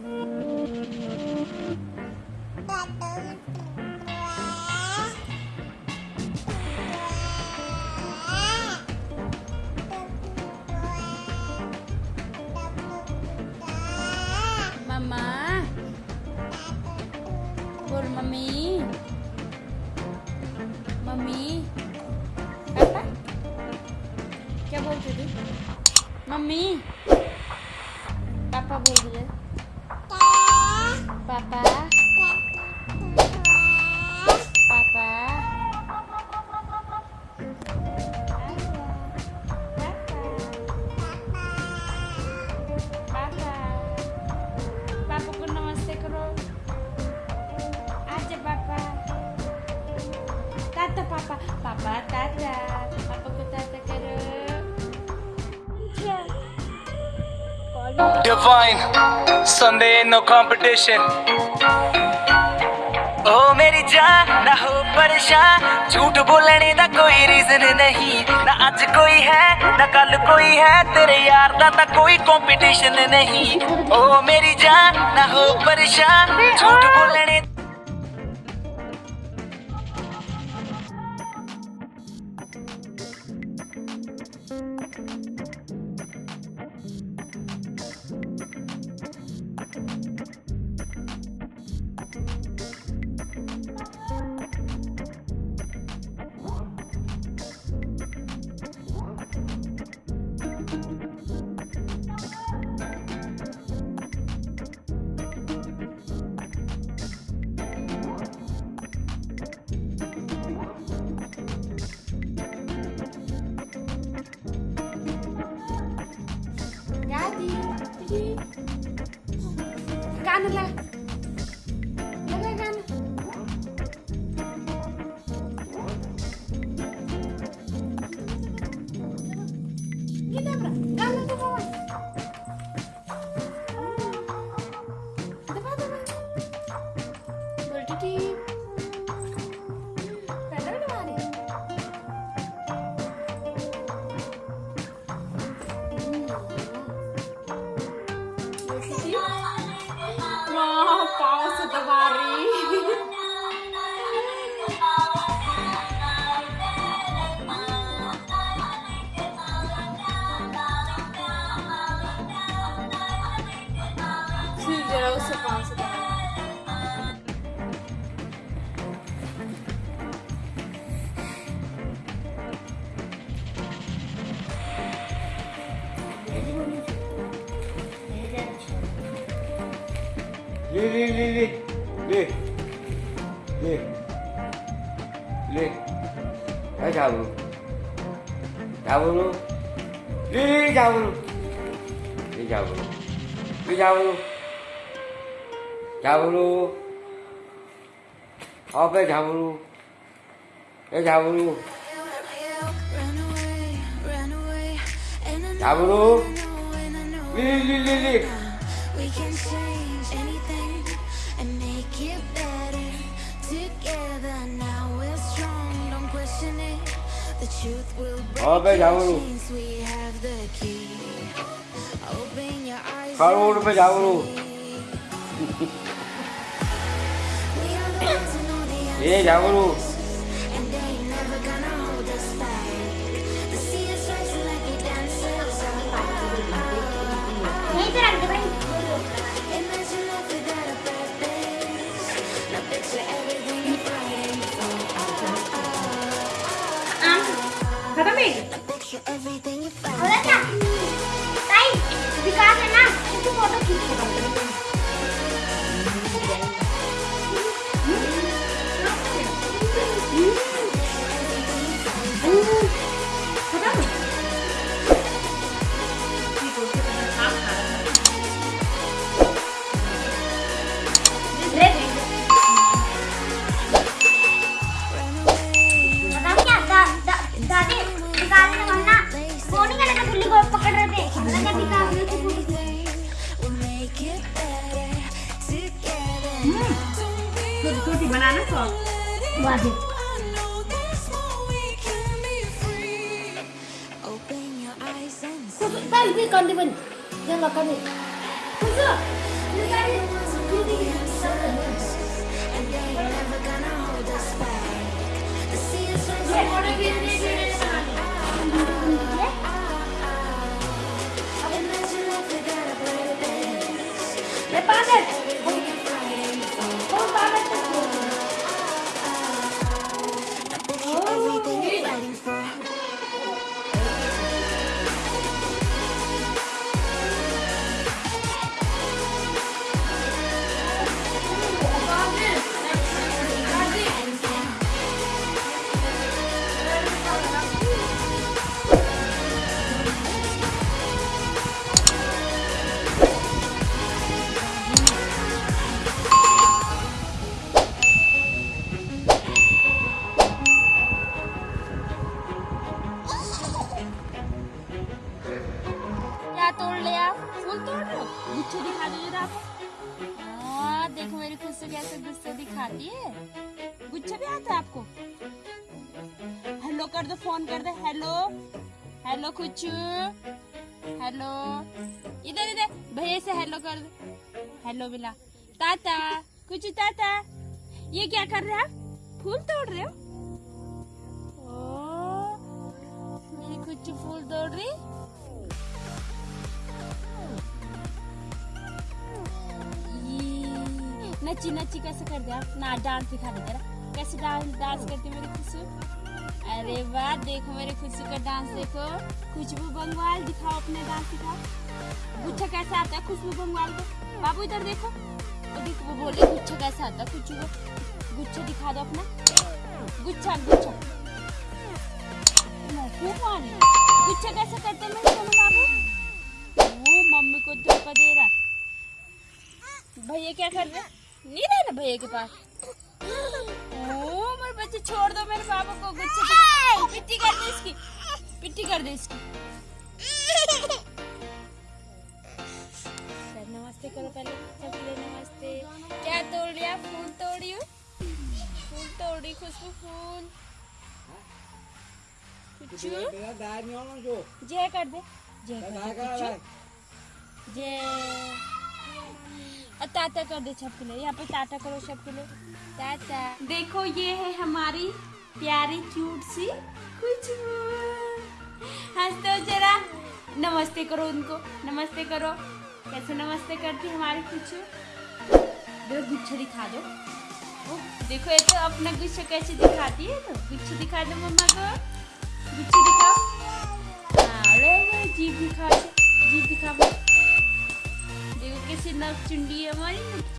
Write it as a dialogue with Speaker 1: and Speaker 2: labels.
Speaker 1: Mamá. Por mami. Mami. Papá. Quer voltar? Mami. Papa, vou Papa. Papa. Papa.
Speaker 2: Divine, Sunday no competition. ओ मेरी जान ना हो परेशान। झूठ बोलने का कोई रीजन नहीं। ना अज कोई है ना कल कोई है। तेरे यार
Speaker 1: का ना कोई कंपटीशन नहीं। ओ मेरी जान ना हो परेशान। झूठ बोलने ăn được Wow, pause at the worry. đi đi đi đi. Đi. Đi.
Speaker 3: Đi. Đấy chào luôn chào luôn đi đi chào luôn đi, chào luôn đi, chào luôn chào luôn họ phải chào luôn để chào luôn chào luôn
Speaker 4: đi đi đi đi. and make it better together. Now we're strong. Don't question it. The truth will break we have the key. Open your eyes
Speaker 3: and see.
Speaker 4: We are the ones who know the together.
Speaker 5: छोटी छोटी बनाना sauce वाजिब
Speaker 4: Open your eyes and
Speaker 5: Khusus kan bi kan di ben. Jangan kan ni. Khusus. Ni kan
Speaker 1: मेरी खुशी गुस्से दिखाती है? गुच्छे भी आता है आपको? हेलो कर दो फ़ोन कर दो। हेलो हेलो कुचू हेलो इधर इधर। भैया से हेलो कर दो। हेलो बिला ताता कुचू ताता? ये क्या कर रहे हैं आप? फूल तोड़ रहे हो? ओ, मेरी कुछ फूल तोड़ रही? ये, नच्ची नच्ची कैसे कर दे आप ना डांस दिखा दे जरा। कैसे डांस डांस करती मेरी खुशबू अरे वाह देखो मेरे खुशबू का डांस देखो। खुशबू बंगवाल दिखाओ अपने डांस दिखाओ गुच्छा कैसे आता है खुशबू बंगवाल को? बाबू इधर देखो। वो देखो वो बोले गुच्छा कैसे आता है खुशबू गुच्छा दिखा दो अपना। गुच्छा गुच्छा। गुच्छा कैसे करते हैं बाबू? वो मम्मी को धोखा दे रहा भैया क्या कर रहे हैं? नहीं रहे ना भैया के पास? ओ मेरे बच्चे छोड़ दो मेरे बाबू को गुच्छे पिट्टी कर दे इसकी। पिट्टी कर दे इसकी। सर नमस्ते करो पहले। नमस्ते। क्या तोड़ लिया? फूल तोड़ी हूँ। फूल तोड़ी खुशबू फूल। जय कर दे। जय कर दे जय। और टाटा कर दे सबके लिए। यहाँ पे टाटा करो सबके लिए। टाटा देखो ये है हमारी प्यारी क्यूट सी खुशबू हंस दो जरा। नमस्ते करो उनको। नमस्ते करो। कैसे नमस्ते करती हमारी कुछ देखो गुच्छा दिखा दो। ओ, देखो ये तो अपना गुच्छा कैसे दिखाती है तो? गुच्छा दिखा दो मम्मा को। गुच्छा दिखाओ। हाँ जीभ दिखा जीभ दिखा देखो कैसे नक चुंडी है हमारी